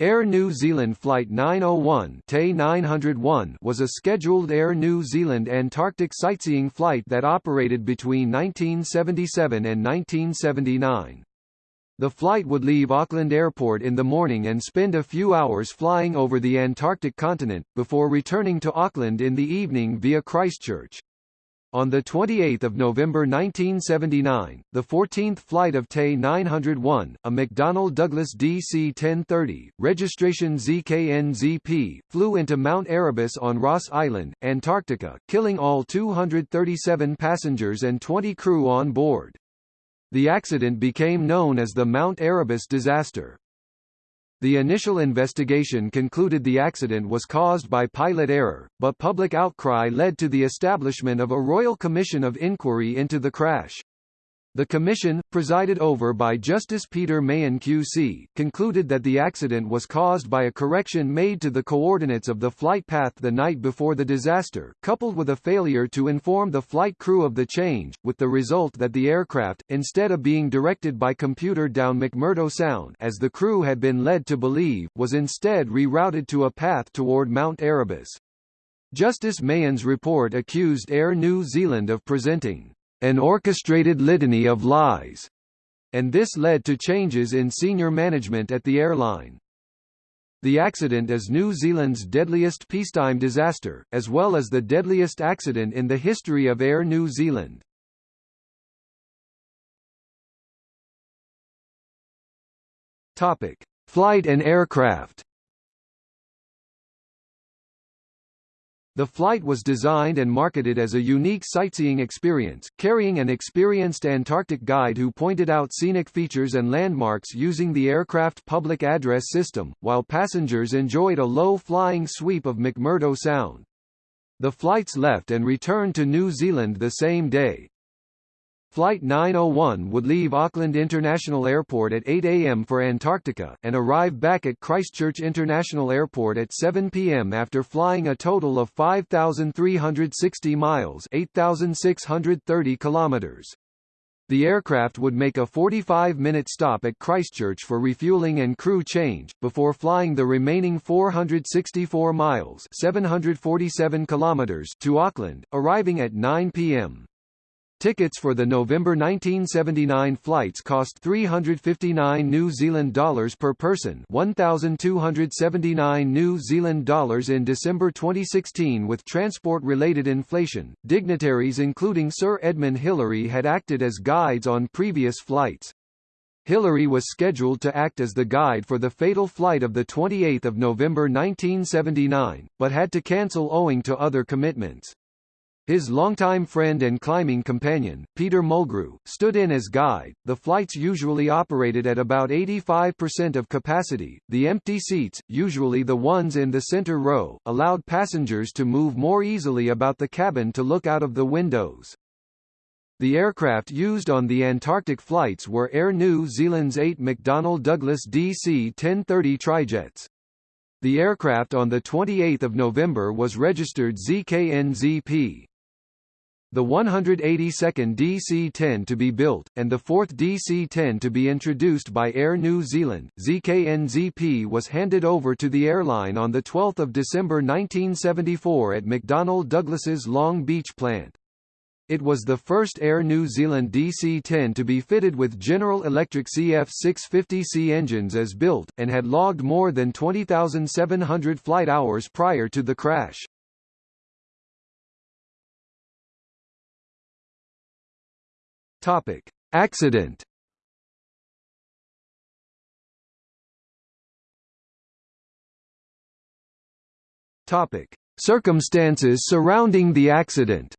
Air New Zealand Flight 901 901 was a scheduled Air New Zealand Antarctic sightseeing flight that operated between 1977 and 1979. The flight would leave Auckland Airport in the morning and spend a few hours flying over the Antarctic continent, before returning to Auckland in the evening via Christchurch. On 28 November 1979, the 14th flight of TE 901, a McDonnell Douglas DC-10-30, registration ZKNZP, flew into Mount Erebus on Ross Island, Antarctica, killing all 237 passengers and 20 crew on board. The accident became known as the Mount Erebus disaster. The initial investigation concluded the accident was caused by pilot error, but public outcry led to the establishment of a Royal Commission of Inquiry into the crash. The commission, presided over by Justice Peter Mahon QC, concluded that the accident was caused by a correction made to the coordinates of the flight path the night before the disaster, coupled with a failure to inform the flight crew of the change, with the result that the aircraft, instead of being directed by computer down McMurdo Sound as the crew had been led to believe, was instead rerouted to a path toward Mount Erebus. Justice Mahon's report accused Air New Zealand of presenting an orchestrated litany of lies, and this led to changes in senior management at the airline. The accident is New Zealand's deadliest peacetime disaster, as well as the deadliest accident in the history of Air New Zealand. Topic: Flight and aircraft. The flight was designed and marketed as a unique sightseeing experience, carrying an experienced Antarctic guide who pointed out scenic features and landmarks using the aircraft public address system, while passengers enjoyed a low-flying sweep of McMurdo Sound. The flights left and returned to New Zealand the same day. Flight 901 would leave Auckland International Airport at 8 a.m. for Antarctica, and arrive back at Christchurch International Airport at 7 p.m. after flying a total of 5,360 miles 8,630 kilometers. The aircraft would make a 45-minute stop at Christchurch for refueling and crew change, before flying the remaining 464 miles 747 kilometers to Auckland, arriving at 9 p.m. Tickets for the November 1979 flights cost 359 New Zealand dollars per person 1,279 New Zealand dollars in December 2016 with transport-related inflation. Dignitaries including Sir Edmund Hillary had acted as guides on previous flights. Hillary was scheduled to act as the guide for the fatal flight of 28 November 1979, but had to cancel owing to other commitments. His longtime friend and climbing companion, Peter Mulgrew, stood in as guide. The flights usually operated at about 85% of capacity. The empty seats, usually the ones in the center row, allowed passengers to move more easily about the cabin to look out of the windows. The aircraft used on the Antarctic flights were Air New Zealand's 8 McDonnell Douglas DC-10-30 trijets. The aircraft on 28 November was registered ZKNZP the 182nd DC-10 to be built, and the 4th DC-10 to be introduced by Air New Zealand, ZKNZP was handed over to the airline on 12 December 1974 at McDonnell Douglas's Long Beach plant. It was the first Air New Zealand DC-10 to be fitted with General Electric CF6-50C engines as built, and had logged more than 20,700 flight hours prior to the crash. Topic: Accident. Topic: Circumstances surrounding the accident.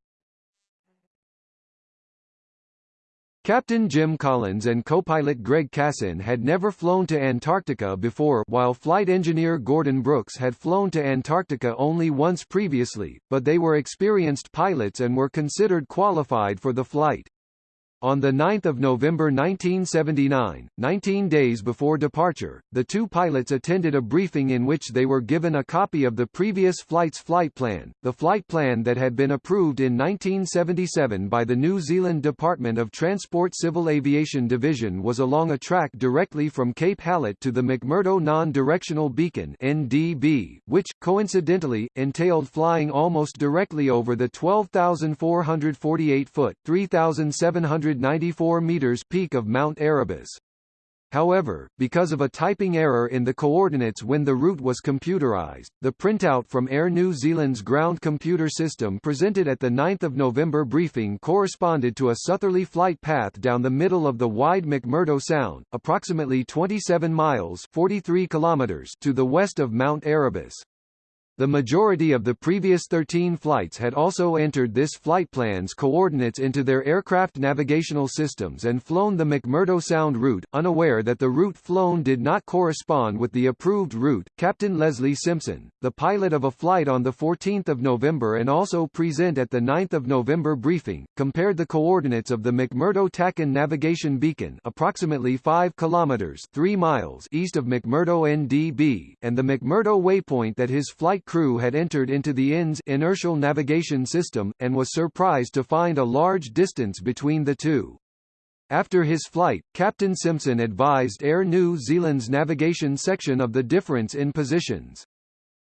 Captain Jim Collins and co-pilot Greg Cassin had never flown to Antarctica before while flight engineer Gordon Brooks had flown to Antarctica only once previously, but they were experienced pilots and were considered qualified for the flight. On 9 November 1979, 19 days before departure, the two pilots attended a briefing in which they were given a copy of the previous flight's flight plan. The flight plan that had been approved in 1977 by the New Zealand Department of Transport Civil Aviation Division was along a track directly from Cape Hallett to the McMurdo Non-Directional Beacon NDB, which, coincidentally, entailed flying almost directly over the 12,448-foot 3,700 194 meters peak of Mount Erebus. However, because of a typing error in the coordinates when the route was computerized, the printout from Air New Zealand's ground computer system presented at the 9th of November briefing corresponded to a southerly flight path down the middle of the wide McMurdo Sound, approximately 27 miles 43 kilometers to the west of Mount Erebus. The majority of the previous 13 flights had also entered this flight plan's coordinates into their aircraft navigational systems and flown the McMurdo Sound route, unaware that the route flown did not correspond with the approved route. Captain Leslie Simpson, the pilot of a flight on the 14th of November and also present at the 9th of November briefing, compared the coordinates of the McMurdo TACAN navigation beacon approximately 5 kilometers 3 miles east of McMurdo NDB, and the McMurdo waypoint that his flight crew had entered into the INS inertial navigation system, and was surprised to find a large distance between the two. After his flight, Captain Simpson advised Air New Zealand's navigation section of the difference in positions.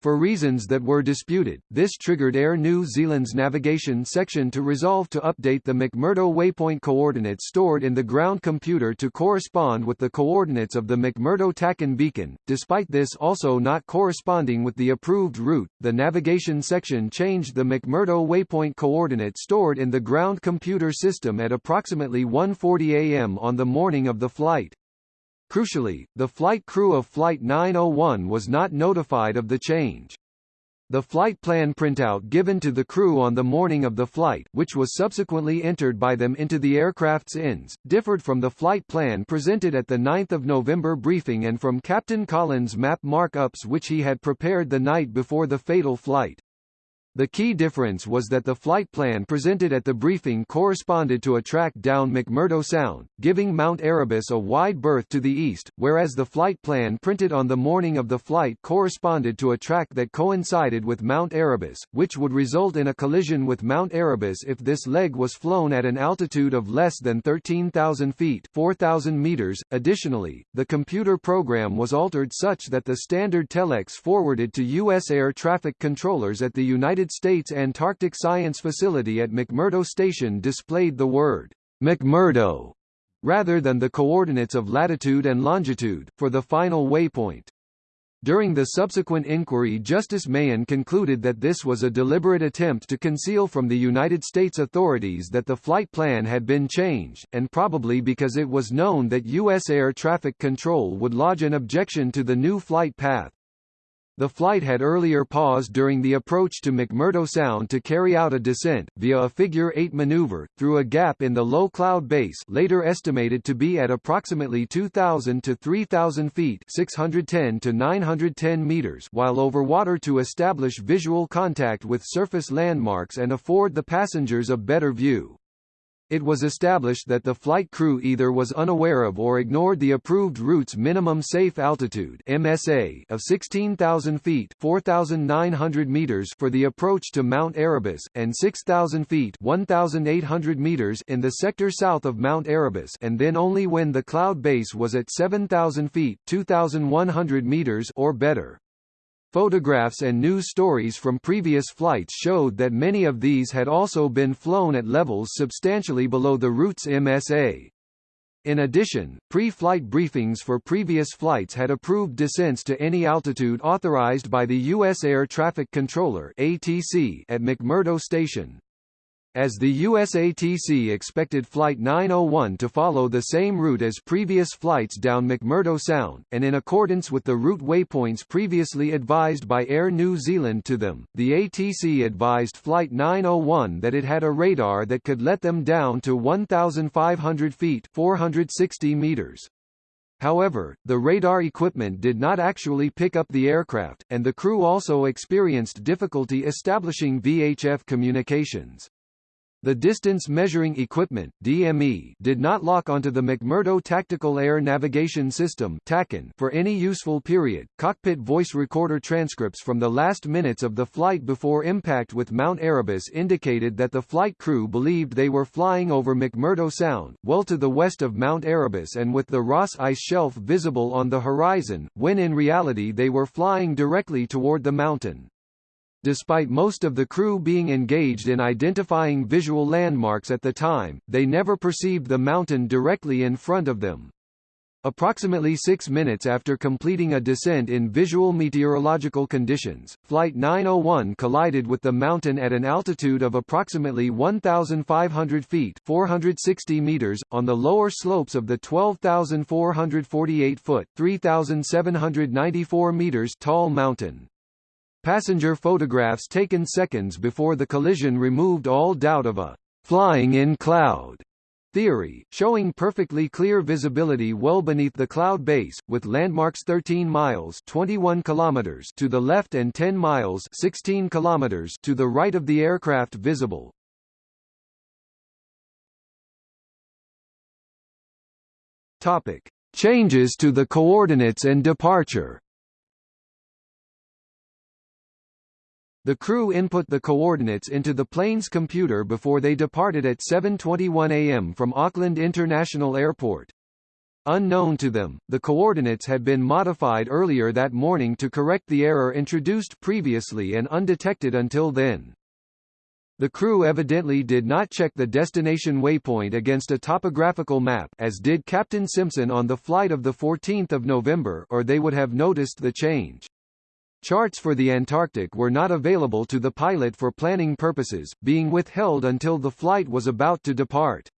For reasons that were disputed, this triggered Air New Zealand's navigation section to resolve to update the McMurdo waypoint coordinates stored in the ground computer to correspond with the coordinates of the McMurdo TACAN beacon. Despite this also not corresponding with the approved route, the navigation section changed the McMurdo waypoint coordinate stored in the ground computer system at approximately 1:40 a.m. on the morning of the flight. Crucially, the flight crew of Flight 901 was not notified of the change. The flight plan printout given to the crew on the morning of the flight which was subsequently entered by them into the aircraft's INS, differed from the flight plan presented at the 9th of November briefing and from Captain Collins' map markups which he had prepared the night before the fatal flight. The key difference was that the flight plan presented at the briefing corresponded to a track down McMurdo Sound, giving Mount Erebus a wide berth to the east, whereas the flight plan printed on the morning of the flight corresponded to a track that coincided with Mount Erebus, which would result in a collision with Mount Erebus if this leg was flown at an altitude of less than 13,000 feet 4,000 meters. Additionally, the computer program was altered such that the standard telex forwarded to U.S. air traffic controllers at the United United States Antarctic Science Facility at McMurdo Station displayed the word McMurdo rather than the coordinates of latitude and longitude, for the final waypoint. During the subsequent inquiry Justice Mahon concluded that this was a deliberate attempt to conceal from the United States authorities that the flight plan had been changed, and probably because it was known that U.S. air traffic control would lodge an objection to the new flight path. The flight had earlier paused during the approach to McMurdo Sound to carry out a descent, via a figure-eight maneuver, through a gap in the low cloud base later estimated to be at approximately 2,000 to 3,000 feet 610 to 910 meters while over water to establish visual contact with surface landmarks and afford the passengers a better view. It was established that the flight crew either was unaware of or ignored the approved route's minimum safe altitude MSA of 16,000 feet 4,900 meters for the approach to Mount Erebus, and 6,000 feet 1,800 meters in the sector south of Mount Erebus and then only when the cloud base was at 7,000 feet 2,100 meters or better. Photographs and news stories from previous flights showed that many of these had also been flown at levels substantially below the route's MSA. In addition, pre-flight briefings for previous flights had approved descents to any altitude authorized by the U.S. Air Traffic Controller ATC at McMurdo Station. As the USATC expected Flight 901 to follow the same route as previous flights down McMurdo Sound, and in accordance with the route waypoints previously advised by Air New Zealand to them, the ATC advised Flight 901 that it had a radar that could let them down to 1,500 feet 460 meters. However, the radar equipment did not actually pick up the aircraft, and the crew also experienced difficulty establishing VHF communications. The Distance Measuring Equipment (DME) did not lock onto the McMurdo Tactical Air Navigation System for any useful period. Cockpit voice recorder transcripts from the last minutes of the flight before impact with Mount Erebus indicated that the flight crew believed they were flying over McMurdo Sound, well to the west of Mount Erebus and with the Ross Ice Shelf visible on the horizon, when in reality they were flying directly toward the mountain. Despite most of the crew being engaged in identifying visual landmarks at the time, they never perceived the mountain directly in front of them. Approximately six minutes after completing a descent in visual meteorological conditions, Flight 901 collided with the mountain at an altitude of approximately 1,500 feet 460 meters, on the lower slopes of the 12,448-foot 3,794 meters tall mountain. Passenger photographs taken seconds before the collision removed all doubt of a flying in cloud theory, showing perfectly clear visibility well beneath the cloud base, with landmarks 13 miles 21 kilometers to the left and 10 miles 16 kilometers to the right of the aircraft visible. Topic: Changes to the coordinates and departure The crew input the coordinates into the plane's computer before they departed at 7.21 am from Auckland International Airport. Unknown to them, the coordinates had been modified earlier that morning to correct the error introduced previously and undetected until then. The crew evidently did not check the destination waypoint against a topographical map as did Captain Simpson on the flight of 14 November or they would have noticed the change. Charts for the Antarctic were not available to the pilot for planning purposes, being withheld until the flight was about to depart.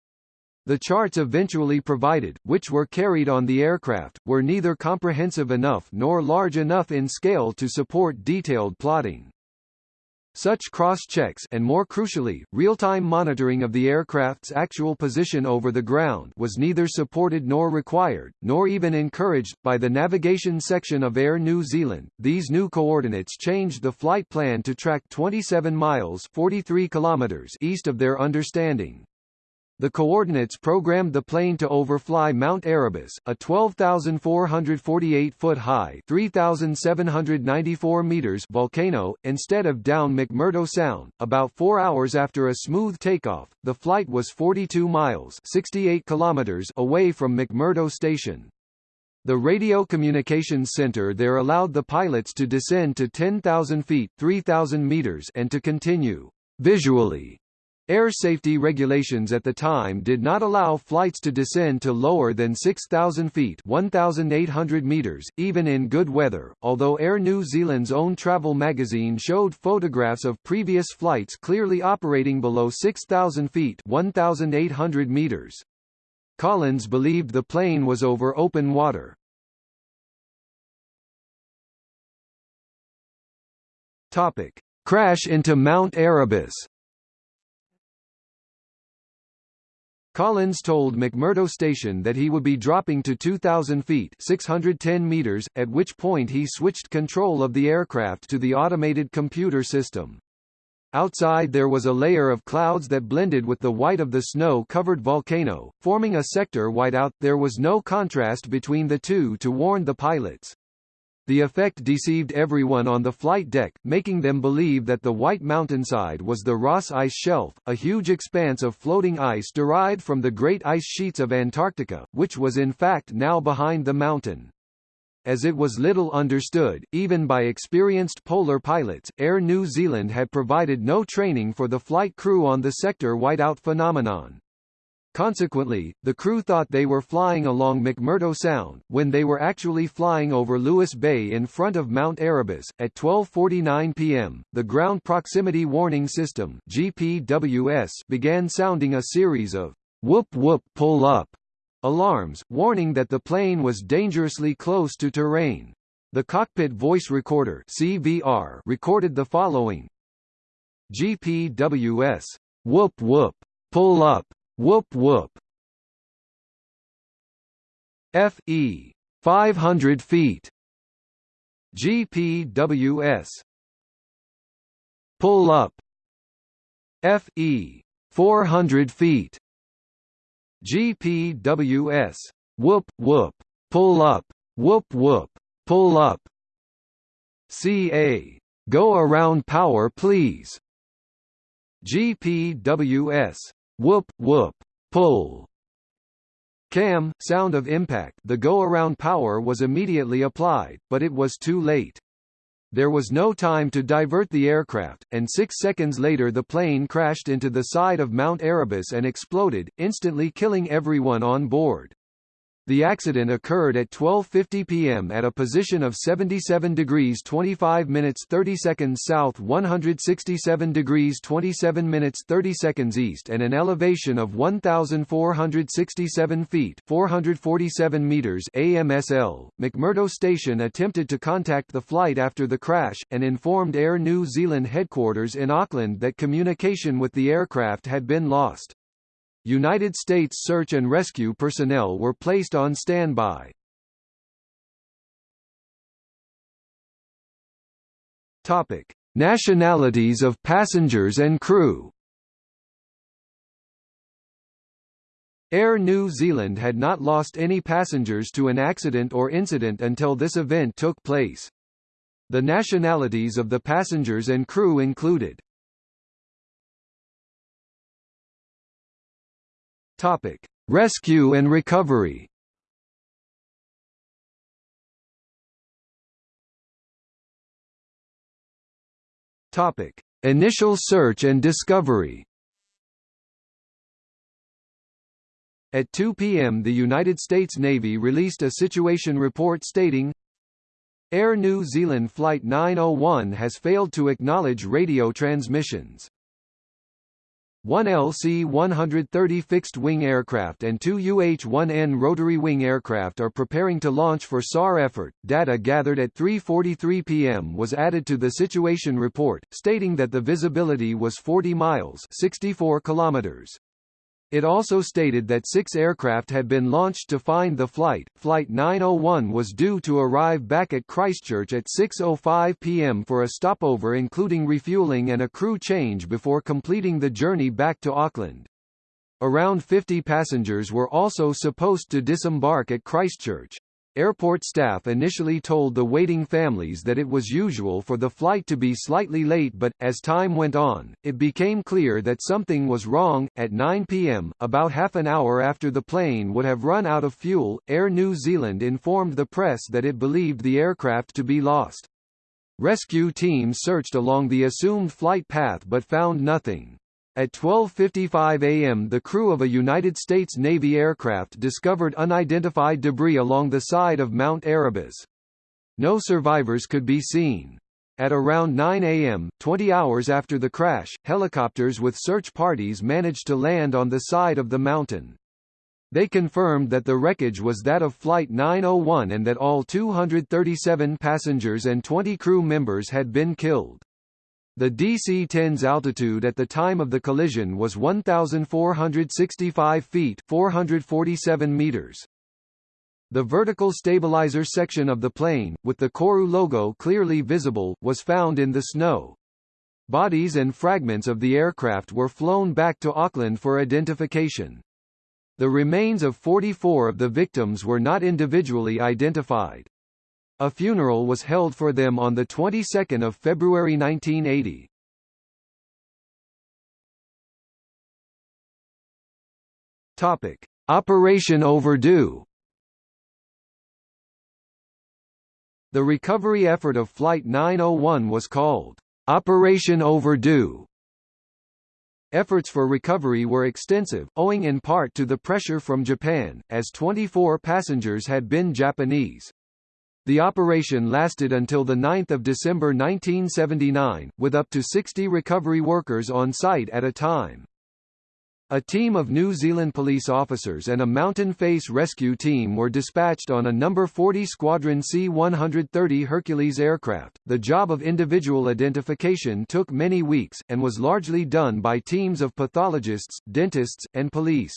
The charts eventually provided, which were carried on the aircraft, were neither comprehensive enough nor large enough in scale to support detailed plotting. Such cross-checks and more crucially, real-time monitoring of the aircraft's actual position over the ground was neither supported nor required, nor even encouraged, by the navigation section of Air New Zealand. These new coordinates changed the flight plan to track 27 miles 43 kilometers east of their understanding. The coordinates programmed the plane to overfly Mount Erebus, a 12,448-foot high 3,794 meters volcano, instead of down McMurdo Sound. About four hours after a smooth takeoff, the flight was 42 miles 68 kilometers away from McMurdo Station. The Radio Communications Center there allowed the pilots to descend to 10,000 feet 3,000 meters and to continue visually Air safety regulations at the time did not allow flights to descend to lower than 6,000 feet 1,800 meters, even in good weather, although Air New Zealand's own travel magazine showed photographs of previous flights clearly operating below 6,000 feet 1,800 meters. Collins believed the plane was over open water. Topic. Crash into Mount Erebus Collins told McMurdo Station that he would be dropping to 2,000 feet 610 meters, at which point he switched control of the aircraft to the automated computer system. Outside there was a layer of clouds that blended with the white of the snow-covered volcano, forming a sector whiteout. There was no contrast between the two to warn the pilots. The effect deceived everyone on the flight deck, making them believe that the white mountainside was the Ross Ice Shelf, a huge expanse of floating ice derived from the great ice sheets of Antarctica, which was in fact now behind the mountain. As it was little understood, even by experienced polar pilots, Air New Zealand had provided no training for the flight crew on the sector whiteout phenomenon. Consequently, the crew thought they were flying along McMurdo Sound, when they were actually flying over Lewis Bay in front of Mount Erebus. At 12.49 p.m., the Ground Proximity Warning System GPWS began sounding a series of whoop whoop pull up alarms, warning that the plane was dangerously close to terrain. The cockpit voice recorder CVR recorded the following GPWS whoop whoop pull up Whoop whoop. FE 500 feet. GPWS. Pull up. FE 400 feet. GPWS. Whoop whoop. Pull up. Whoop whoop. Pull up. CA. Go around power please. GPWS. Whoop whoop. Pull. CAM, sound of impact the go-around power was immediately applied, but it was too late. There was no time to divert the aircraft, and six seconds later the plane crashed into the side of Mount Erebus and exploded, instantly killing everyone on board. The accident occurred at 12:50 p.m. at a position of 77 degrees 25 minutes 30 seconds south, 167 degrees 27 minutes 30 seconds east, and an elevation of 1,467 feet (447 meters) AMSL. McMurdo Station attempted to contact the flight after the crash, and informed Air New Zealand headquarters in Auckland that communication with the aircraft had been lost. United States search and rescue personnel were placed on standby. Topic: Nationalities of passengers and crew. Air New Zealand had not lost any passengers to an accident or incident until this event took place. The nationalities of the passengers and crew included Topic: Rescue and recovery. Topic: Initial search and discovery. At 2 p.m. the United States Navy released a situation report stating, Air New Zealand Flight 901 has failed to acknowledge radio transmissions. One LC-130 fixed-wing aircraft and two UH-1N rotary-wing aircraft are preparing to launch for SAR effort. Data gathered at 3.43 p.m. was added to the situation report, stating that the visibility was 40 miles 64 kilometers. It also stated that six aircraft had been launched to find the flight. Flight 901 was due to arrive back at Christchurch at 6.05 p.m. for a stopover including refueling and a crew change before completing the journey back to Auckland. Around 50 passengers were also supposed to disembark at Christchurch. Airport staff initially told the waiting families that it was usual for the flight to be slightly late but, as time went on, it became clear that something was wrong. At 9 p.m., about half an hour after the plane would have run out of fuel, Air New Zealand informed the press that it believed the aircraft to be lost. Rescue teams searched along the assumed flight path but found nothing. At 12.55 am the crew of a United States Navy aircraft discovered unidentified debris along the side of Mount Erebus. No survivors could be seen. At around 9 am, 20 hours after the crash, helicopters with search parties managed to land on the side of the mountain. They confirmed that the wreckage was that of Flight 901 and that all 237 passengers and 20 crew members had been killed. The DC-10's altitude at the time of the collision was 1,465 feet 447 meters. The vertical stabilizer section of the plane, with the Koru logo clearly visible, was found in the snow. Bodies and fragments of the aircraft were flown back to Auckland for identification. The remains of 44 of the victims were not individually identified. A funeral was held for them on the 22nd of February 1980. Topic: Operation Overdue. The recovery effort of Flight 901 was called Operation Overdue. Efforts for recovery were extensive, owing in part to the pressure from Japan, as 24 passengers had been Japanese. The operation lasted until 9 December 1979, with up to 60 recovery workers on site at a time. A team of New Zealand police officers and a Mountain Face rescue team were dispatched on a number 40 Squadron C-130 Hercules aircraft. The job of individual identification took many weeks, and was largely done by teams of pathologists, dentists, and police.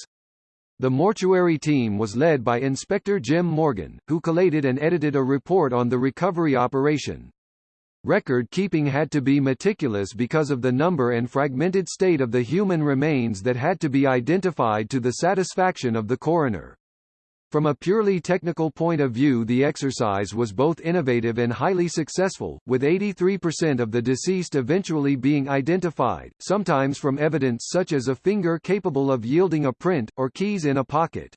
The mortuary team was led by Inspector Jim Morgan, who collated and edited a report on the recovery operation. Record keeping had to be meticulous because of the number and fragmented state of the human remains that had to be identified to the satisfaction of the coroner. From a purely technical point of view the exercise was both innovative and highly successful, with 83% of the deceased eventually being identified, sometimes from evidence such as a finger capable of yielding a print, or keys in a pocket.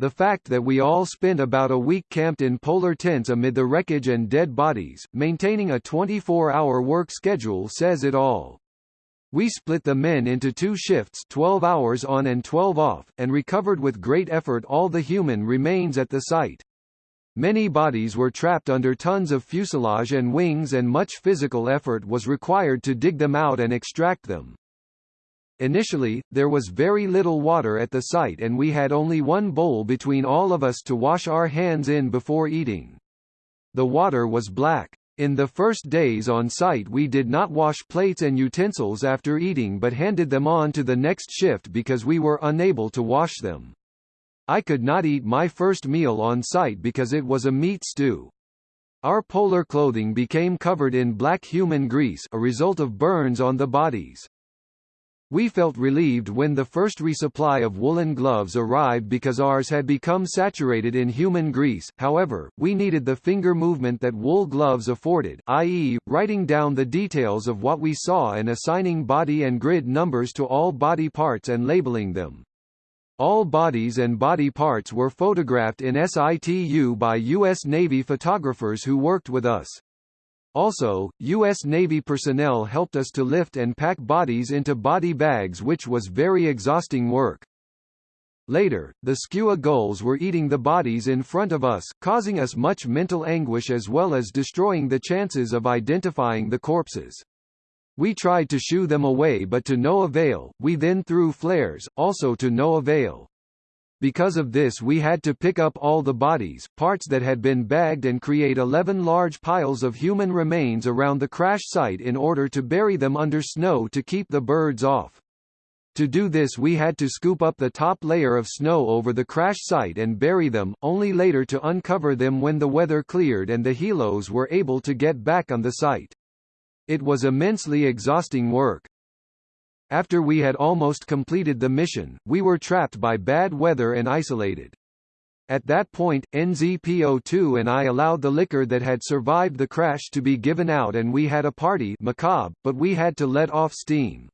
The fact that we all spent about a week camped in polar tents amid the wreckage and dead bodies, maintaining a 24-hour work schedule says it all. We split the men into two shifts 12 hours on and 12 off, and recovered with great effort all the human remains at the site. Many bodies were trapped under tons of fuselage and wings and much physical effort was required to dig them out and extract them. Initially, there was very little water at the site and we had only one bowl between all of us to wash our hands in before eating. The water was black. In the first days on site we did not wash plates and utensils after eating but handed them on to the next shift because we were unable to wash them. I could not eat my first meal on site because it was a meat stew. Our polar clothing became covered in black human grease a result of burns on the bodies. We felt relieved when the first resupply of woolen gloves arrived because ours had become saturated in human grease, however, we needed the finger movement that wool gloves afforded i.e., writing down the details of what we saw and assigning body and grid numbers to all body parts and labeling them. All bodies and body parts were photographed in situ by U.S. Navy photographers who worked with us. Also, U.S. Navy personnel helped us to lift and pack bodies into body bags which was very exhausting work. Later, the skua gulls were eating the bodies in front of us, causing us much mental anguish as well as destroying the chances of identifying the corpses. We tried to shoo them away but to no avail, we then threw flares, also to no avail. Because of this we had to pick up all the bodies, parts that had been bagged and create 11 large piles of human remains around the crash site in order to bury them under snow to keep the birds off. To do this we had to scoop up the top layer of snow over the crash site and bury them, only later to uncover them when the weather cleared and the helos were able to get back on the site. It was immensely exhausting work. After we had almost completed the mission, we were trapped by bad weather and isolated. At that point, NZPO2 and I allowed the liquor that had survived the crash to be given out and we had a party macabre, but we had to let off steam.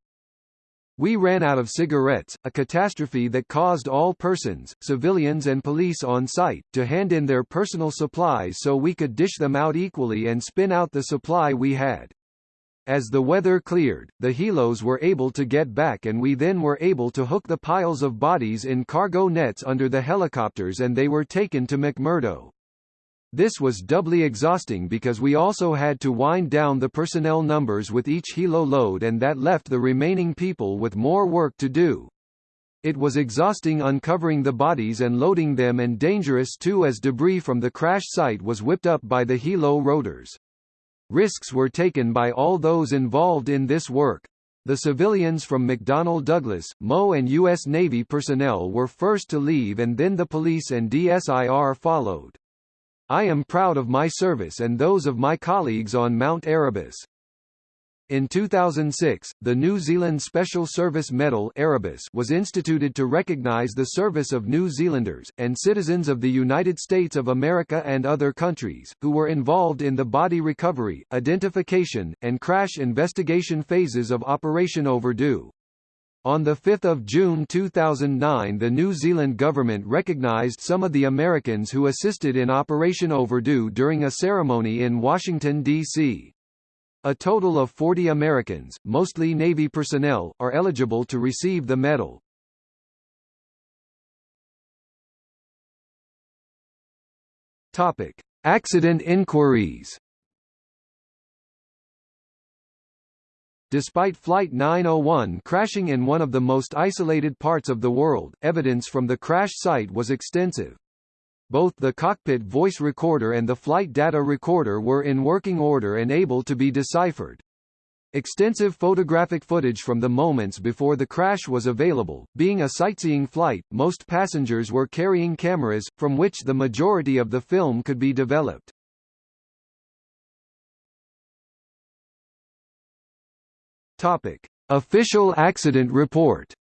We ran out of cigarettes, a catastrophe that caused all persons, civilians and police on site, to hand in their personal supplies so we could dish them out equally and spin out the supply we had. As the weather cleared, the helos were able to get back and we then were able to hook the piles of bodies in cargo nets under the helicopters and they were taken to McMurdo. This was doubly exhausting because we also had to wind down the personnel numbers with each helo load and that left the remaining people with more work to do. It was exhausting uncovering the bodies and loading them and dangerous too as debris from the crash site was whipped up by the helo rotors. Risks were taken by all those involved in this work. The civilians from McDonnell Douglas, MO and U.S. Navy personnel were first to leave and then the police and DSIR followed. I am proud of my service and those of my colleagues on Mount Erebus. In 2006, the New Zealand Special Service Medal Erebus was instituted to recognize the service of New Zealanders, and citizens of the United States of America and other countries, who were involved in the body recovery, identification, and crash investigation phases of Operation Overdue. On 5 June 2009 the New Zealand government recognised some of the Americans who assisted in Operation Overdue during a ceremony in Washington, D.C. A total of 40 Americans, mostly Navy personnel, are eligible to receive the medal. Topic: Accident inquiries. Despite Flight 901 crashing in one of the most isolated parts of the world, evidence from the crash site was extensive both the cockpit voice recorder and the flight data recorder were in working order and able to be deciphered. Extensive photographic footage from the moments before the crash was available. Being a sightseeing flight, most passengers were carrying cameras, from which the majority of the film could be developed. Topic: Official accident report.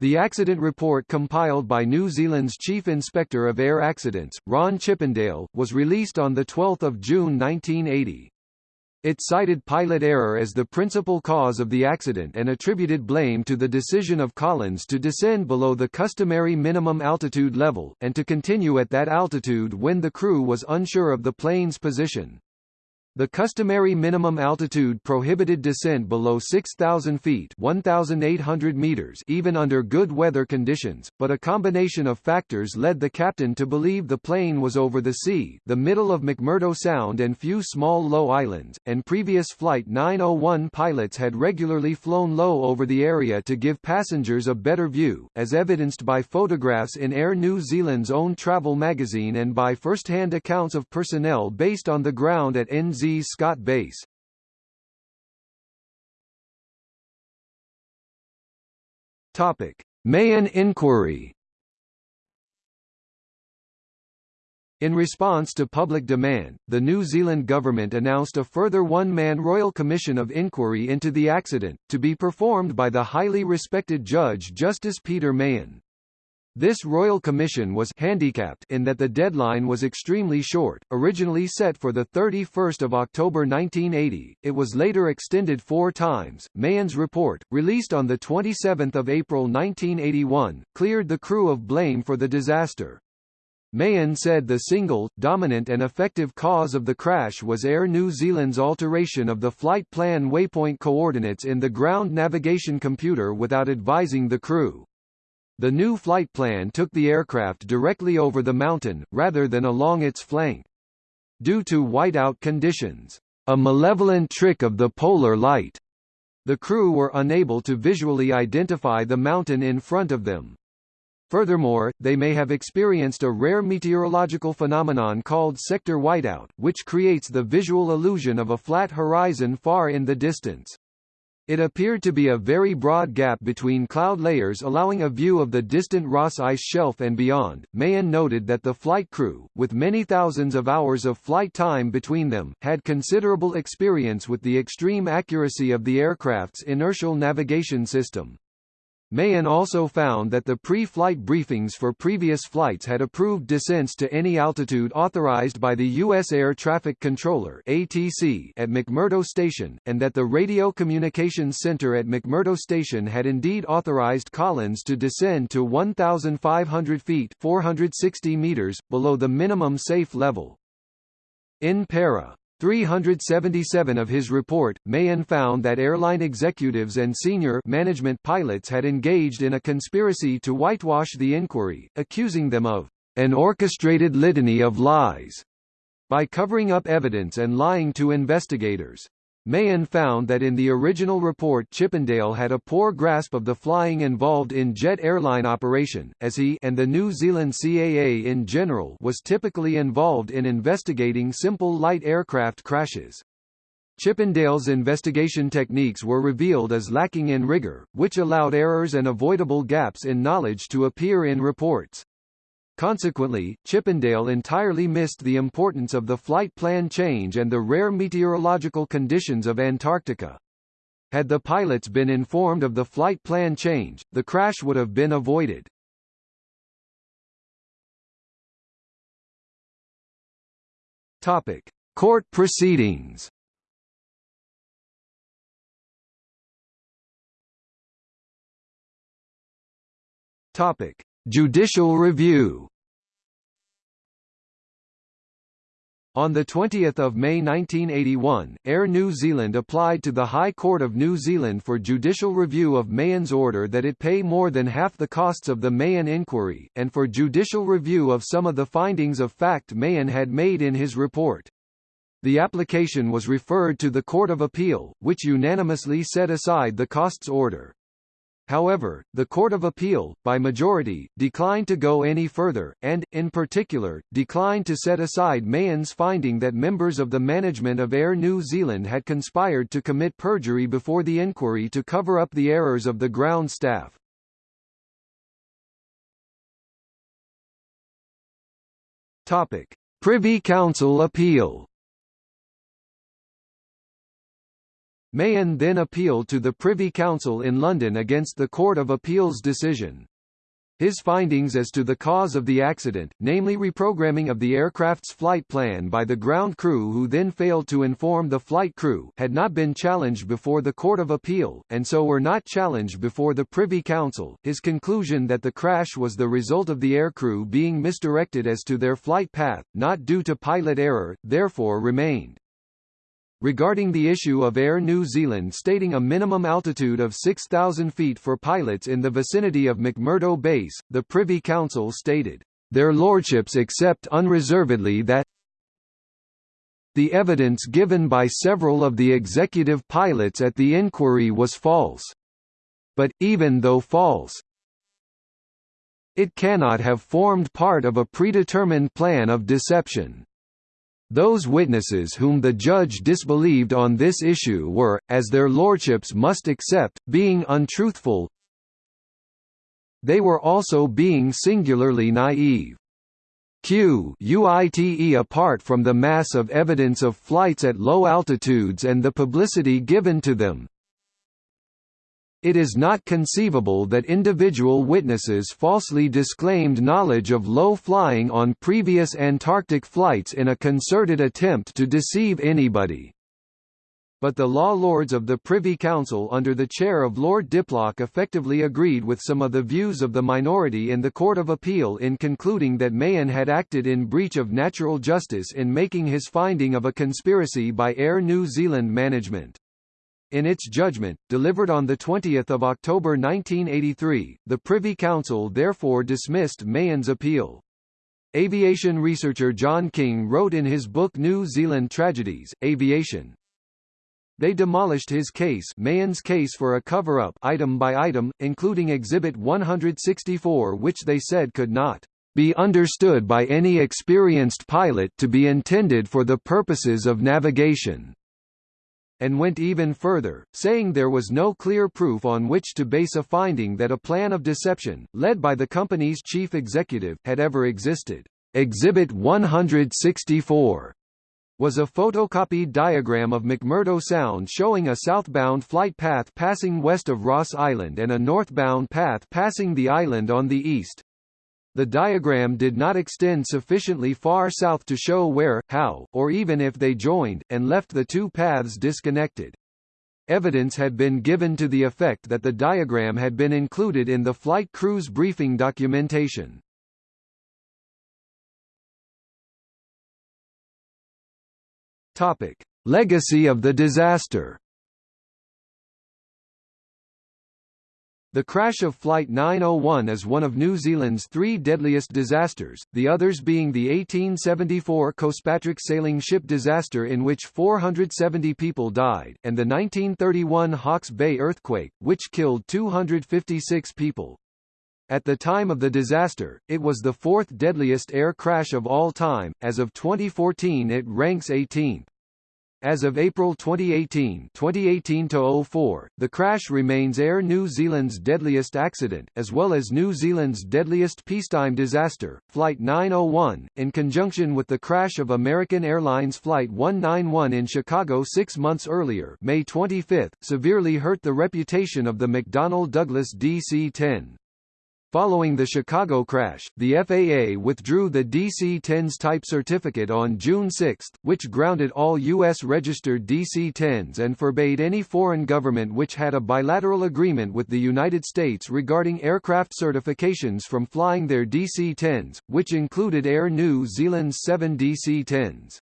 The accident report compiled by New Zealand's Chief Inspector of Air Accidents, Ron Chippendale, was released on 12 June 1980. It cited pilot error as the principal cause of the accident and attributed blame to the decision of Collins to descend below the customary minimum altitude level, and to continue at that altitude when the crew was unsure of the plane's position. The customary minimum altitude prohibited descent below 6,000 feet 1,800 meters even under good weather conditions, but a combination of factors led the captain to believe the plane was over the sea the middle of McMurdo Sound and few small low islands, and previous Flight 901 pilots had regularly flown low over the area to give passengers a better view, as evidenced by photographs in Air New Zealand's own travel magazine and by first-hand accounts of personnel based on the ground at NZ Z. Scott Base. Topic: Mahon inquiry. In response to public demand, the New Zealand government announced a further one-man Royal Commission of Inquiry into the accident, to be performed by the highly respected Judge Justice Peter Mahon. This royal commission was handicapped in that the deadline was extremely short, originally set for 31 October 1980, it was later extended four times. Mahon's report, released on 27 April 1981, cleared the crew of blame for the disaster. Mahon said the single, dominant and effective cause of the crash was Air New Zealand's alteration of the flight plan waypoint coordinates in the ground navigation computer without advising the crew. The new flight plan took the aircraft directly over the mountain, rather than along its flank. Due to whiteout conditions, a malevolent trick of the polar light, the crew were unable to visually identify the mountain in front of them. Furthermore, they may have experienced a rare meteorological phenomenon called sector whiteout, which creates the visual illusion of a flat horizon far in the distance. It appeared to be a very broad gap between cloud layers allowing a view of the distant Ross Ice Shelf and beyond. Mahon noted that the flight crew, with many thousands of hours of flight time between them, had considerable experience with the extreme accuracy of the aircraft's inertial navigation system. Mahon also found that the pre-flight briefings for previous flights had approved descents to any altitude authorized by the U.S. Air Traffic Controller ATC at McMurdo Station, and that the Radio Communications Center at McMurdo Station had indeed authorized Collins to descend to 1,500 feet 460 meters, below the minimum safe level. In para 377 of his report, Mahon found that airline executives and senior management pilots had engaged in a conspiracy to whitewash the inquiry, accusing them of an orchestrated litany of lies by covering up evidence and lying to investigators. Mahon found that in the original report Chippendale had a poor grasp of the flying involved in jet airline operation, as he and the New Zealand CAA in general was typically involved in investigating simple light aircraft crashes. Chippendale's investigation techniques were revealed as lacking in rigor, which allowed errors and avoidable gaps in knowledge to appear in reports. Consequently, Chippendale entirely missed the importance of the flight plan change and the rare meteorological conditions of Antarctica. Had the pilots been informed of the flight plan change, the crash would have been avoided. Topic: Court proceedings. Topic: Judicial review On 20 May 1981, Air New Zealand applied to the High Court of New Zealand for judicial review of Mahon's order that it pay more than half the costs of the Mahon inquiry, and for judicial review of some of the findings of fact Mahon had made in his report. The application was referred to the Court of Appeal, which unanimously set aside the costs order. However, the Court of Appeal, by majority, declined to go any further, and, in particular, declined to set aside Mahon's finding that members of the management of Air New Zealand had conspired to commit perjury before the inquiry to cover up the errors of the ground staff. Topic. Privy Council appeal Mahon then appealed to the Privy Council in London against the Court of Appeal's decision. His findings as to the cause of the accident, namely reprogramming of the aircraft's flight plan by the ground crew who then failed to inform the flight crew, had not been challenged before the Court of Appeal, and so were not challenged before the Privy Council. His conclusion that the crash was the result of the aircrew being misdirected as to their flight path, not due to pilot error, therefore remained regarding the issue of Air New Zealand stating a minimum altitude of 6,000 feet for pilots in the vicinity of McMurdo Base, the Privy Council stated, "...their lordships accept unreservedly that the evidence given by several of the executive pilots at the inquiry was false. But, even though false, it cannot have formed part of a predetermined plan of deception. Those witnesses whom the judge disbelieved on this issue were, as their lordships must accept, being untruthful they were also being singularly naive. Q UITE apart from the mass of evidence of flights at low altitudes and the publicity given to them, it is not conceivable that individual witnesses falsely disclaimed knowledge of low flying on previous Antarctic flights in a concerted attempt to deceive anybody. But the law lords of the Privy Council under the chair of Lord Diplock effectively agreed with some of the views of the minority in the Court of Appeal in concluding that Mahon had acted in breach of natural justice in making his finding of a conspiracy by Air New Zealand management. In its judgment, delivered on 20 October 1983, the Privy Council therefore dismissed Mahon's appeal. Aviation researcher John King wrote in his book New Zealand Tragedies, Aviation. They demolished his case Mahon's case for a cover-up item by item, including Exhibit 164 which they said could not be understood by any experienced pilot to be intended for the purposes of navigation and went even further, saying there was no clear proof on which to base a finding that a plan of deception, led by the company's chief executive, had ever existed. Exhibit 164 was a photocopied diagram of McMurdo Sound showing a southbound flight path passing west of Ross Island and a northbound path passing the island on the east. The diagram did not extend sufficiently far south to show where, how, or even if they joined, and left the two paths disconnected. Evidence had been given to the effect that the diagram had been included in the flight crew's briefing documentation. Topic: Legacy of the disaster. The crash of Flight 901 is one of New Zealand's three deadliest disasters, the others being the 1874 Cospatrick sailing ship disaster in which 470 people died, and the 1931 Hawke's Bay earthquake, which killed 256 people. At the time of the disaster, it was the fourth deadliest air crash of all time, as of 2014 it ranks 18th. As of April 2018 2018-04, the crash remains Air New Zealand's deadliest accident, as well as New Zealand's deadliest peacetime disaster, Flight 901, in conjunction with the crash of American Airlines Flight 191 in Chicago six months earlier May 25, severely hurt the reputation of the McDonnell Douglas DC-10. Following the Chicago crash, the FAA withdrew the DC-10's type certificate on June 6, which grounded all U.S.-registered DC-10s and forbade any foreign government which had a bilateral agreement with the United States regarding aircraft certifications from flying their DC-10s, which included Air New Zealand's seven DC-10s.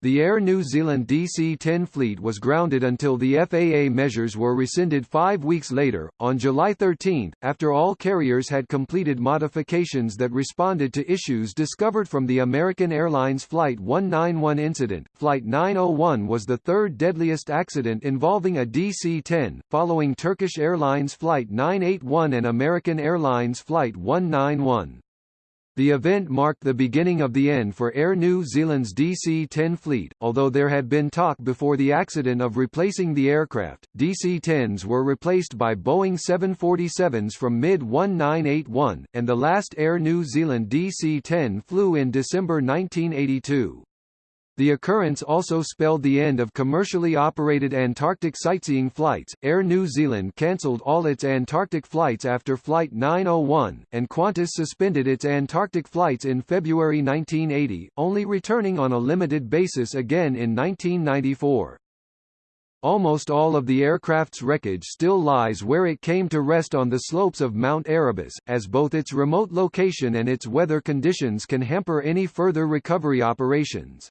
The Air New Zealand DC-10 fleet was grounded until the FAA measures were rescinded five weeks later, on July 13, after all carriers had completed modifications that responded to issues discovered from the American Airlines Flight 191 incident. Flight 901 was the third deadliest accident involving a DC-10, following Turkish Airlines Flight 981 and American Airlines Flight 191. The event marked the beginning of the end for Air New Zealand's DC-10 fleet, although there had been talk before the accident of replacing the aircraft. DC-10s were replaced by Boeing 747s from mid-1981, and the last Air New Zealand DC-10 flew in December 1982. The occurrence also spelled the end of commercially operated Antarctic sightseeing flights. Air New Zealand cancelled all its Antarctic flights after Flight 901, and Qantas suspended its Antarctic flights in February 1980, only returning on a limited basis again in 1994. Almost all of the aircraft's wreckage still lies where it came to rest on the slopes of Mount Erebus, as both its remote location and its weather conditions can hamper any further recovery operations.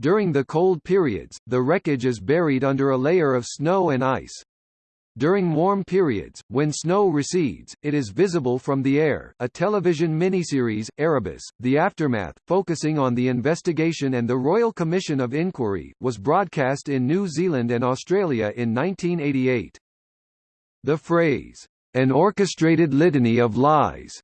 During the cold periods, the wreckage is buried under a layer of snow and ice. During warm periods, when snow recedes, it is visible from the air. A television miniseries, Erebus: The Aftermath, focusing on the investigation and the Royal Commission of Inquiry, was broadcast in New Zealand and Australia in 1988. The phrase, an orchestrated litany of lies,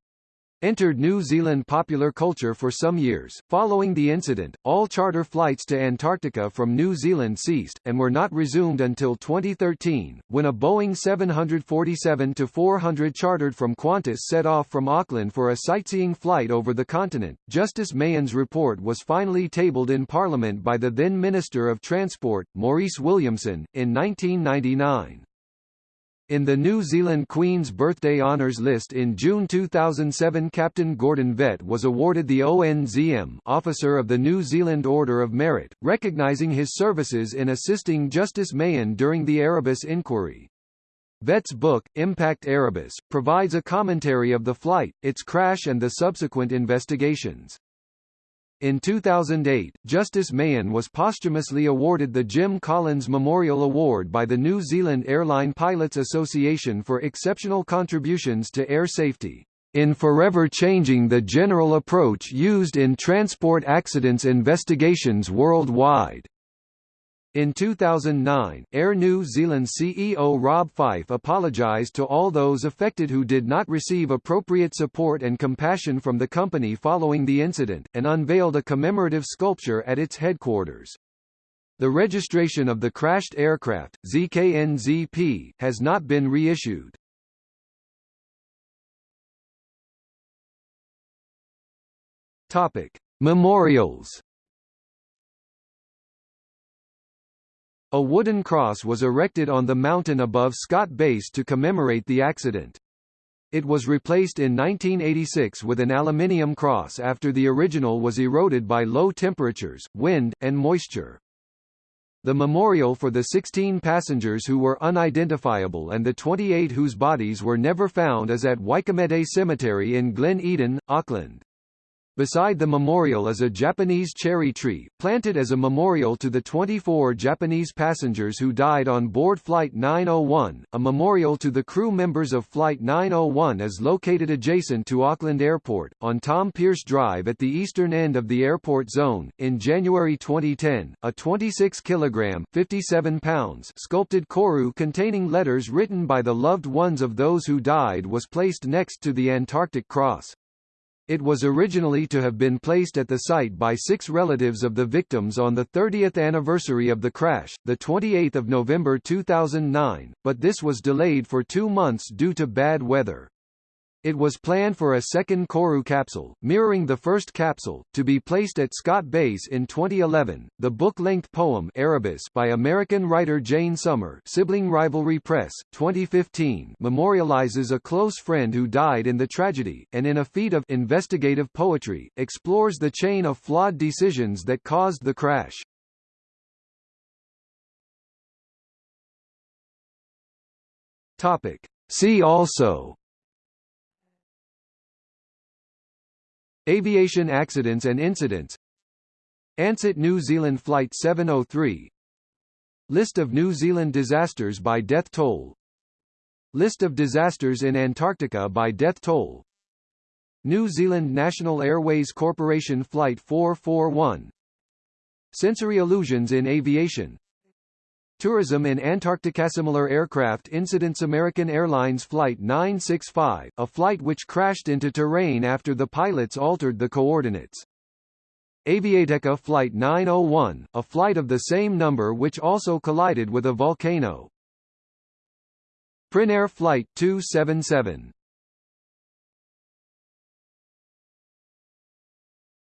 entered New Zealand popular culture for some years. Following the incident, all charter flights to Antarctica from New Zealand ceased, and were not resumed until 2013, when a Boeing 747-400 chartered from Qantas set off from Auckland for a sightseeing flight over the continent. Justice Mahon's report was finally tabled in Parliament by the then Minister of Transport, Maurice Williamson, in 1999. In the New Zealand Queen's Birthday Honours list in June 2007 Captain Gordon Vett was awarded the ONZM Officer of the New Zealand Order of Merit, recognising his services in assisting Justice Mahon during the Erebus inquiry. Vett's book, Impact Erebus, provides a commentary of the flight, its crash and the subsequent investigations. In 2008, Justice Mahon was posthumously awarded the Jim Collins Memorial Award by the New Zealand Airline Pilots Association for exceptional contributions to air safety, in forever changing the general approach used in transport accidents investigations worldwide. In 2009, Air New Zealand CEO Rob Fyfe apologised to all those affected who did not receive appropriate support and compassion from the company following the incident, and unveiled a commemorative sculpture at its headquarters. The registration of the crashed aircraft, ZKNZP, has not been reissued. Topic: Memorials A wooden cross was erected on the mountain above Scott Base to commemorate the accident. It was replaced in 1986 with an aluminium cross after the original was eroded by low temperatures, wind, and moisture. The memorial for the 16 passengers who were unidentifiable and the 28 whose bodies were never found is at Waikumete Cemetery in Glen Eden, Auckland. Beside the memorial is a Japanese cherry tree, planted as a memorial to the 24 Japanese passengers who died on board Flight 901. A memorial to the crew members of Flight 901 is located adjacent to Auckland Airport, on Tom Pearce Drive at the eastern end of the airport zone. In January 2010, a 26 kilogram 57 pounds sculpted koru containing letters written by the loved ones of those who died was placed next to the Antarctic Cross. It was originally to have been placed at the site by six relatives of the victims on the 30th anniversary of the crash, 28 November 2009, but this was delayed for two months due to bad weather. It was planned for a second Koru capsule, mirroring the first capsule, to be placed at Scott Base in 2011. The book-length poem Erebus by American writer Jane Summer, Sibling Rivalry Press, 2015, memorializes a close friend who died in the tragedy, and in a feat of investigative poetry, explores the chain of flawed decisions that caused the crash. Topic. See also Aviation accidents and incidents. Ansett New Zealand Flight 703 List of New Zealand disasters by death toll. List of disasters in Antarctica by death toll. New Zealand National Airways Corporation Flight 441 Sensory illusions in aviation Tourism in Antarctica. Similar aircraft incidents American Airlines Flight 965, a flight which crashed into terrain after the pilots altered the coordinates. Aviateca Flight 901, a flight of the same number which also collided with a volcano. Prinair Flight 277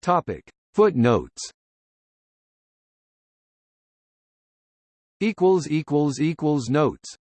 Topic. Footnotes Notes